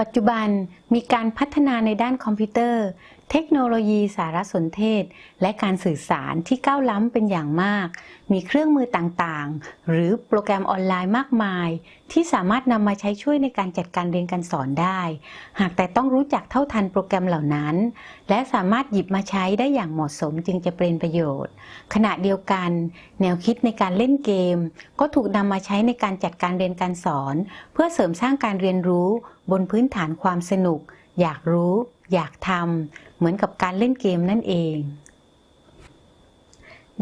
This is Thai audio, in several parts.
ปัจจุบันมีการพัฒนาในด้านคอมพิวเตอร์ เทคโนโลยีสารสนเทศ และการสื่อสารที่ก้าวล้ำเป็นอย่างมาก มีเครื่องมือต่างๆ หรือโปรแกรมออนไลน์มากมาย ที่สามารถนำมาใช้ช่วยในการจัดการเรียนการสอนได้ หากแต่ต้องรู้จักเท่าทันโปรแกรมเหล่านั้น และสามารถหยิบมาใช้ได้อย่างเหมาะสมจึงจะเป็นประโยชน์ ขณะเดียวกัน แนวคิดในการเล่นเกม ก็ถูกนำมาใช้ในการจัดการเรียนการสอน เพื่อเสริมสร้างการเรียนรู้บนพื้นฐานความสนุก อยากรู้ อยากทำ เหมือนกับการเล่นเกมนั่นเอง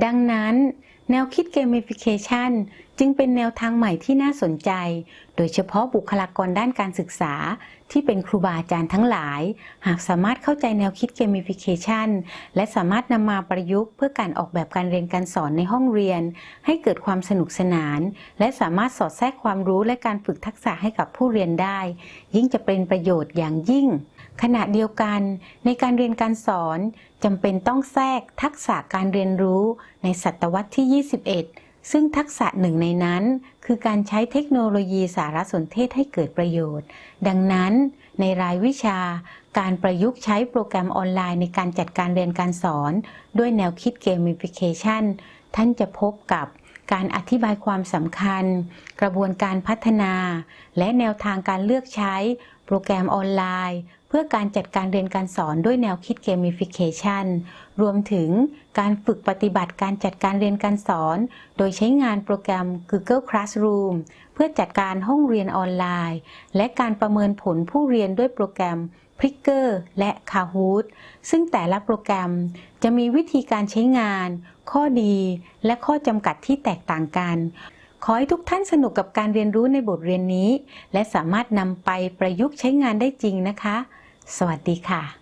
ดังนั้น แนวคิดเกมฟิเคชันจึงเป็นแนวทางใหม่ที่น่าสนใจ โดยเฉพาะบุคลากรด้านการศึกษา ที่เป็นครูบาอาจารย์ทั้งหลาย หากสามารถเข้าใจแนวคิดเกมฟิเคชันและสามารถนำมาประยุกต์ เพื่อการออกแบบการเรียนการสอนในห้องเรียน ให้เกิดความสนุกสนาน และสามารถสอดแทรกความรู้และการฝึกทักษะให้กับผู้เรียนได้ ยิ่งจะเป็นประโยชน์อย่างยิ่ง ขณะเดียวกัน ในการเรียนการสอนจำเป็นต้องแทรกทักษะการเรียนรู้ในศตวรรษที่ 21 ซึ่งทักษะหนึ่งในนั้น คือการใช้เทคโนโลยีสารสนเทศให้เกิดประโยชน์ ดังนั้น ในรายวิชา การประยุกต์ใช้โปรแกรมออนไลน์ในการจัดการเรียนการสอน ด้วยแนวคิด gamification ท่านจะพบกับการอธิบายความสำคัญ กระบวนการพัฒนา และแนวทางการเลือกใช้ โปรแกรมออนไลน์ เพื่อการจัดการเรียนการสอนด้วยแนวคิด gamification รวมถึงการฝึกปฏิบัติการจัดการเรียนการสอน โดยใช้งานโปรแกรม Google Classroom เพื่อจัดการห้องเรียนออนไลน์ และการประเมินผลผู้เรียนด้วยโปรแกรม p r i c k e r และ Kahoot ซึ่งแต่ละโปรแกรมจะมีวิธีการใช้งาน ข้อดีและข้อจำกัดที่แตกต่างกัน ขอให้ทุกท่านสนุกกับการเรียนรู้ในบทเรียนนี้ และสามารถนำไปประยุกต์ใช้งานได้จริงนะคะ สวัสดีค่ะ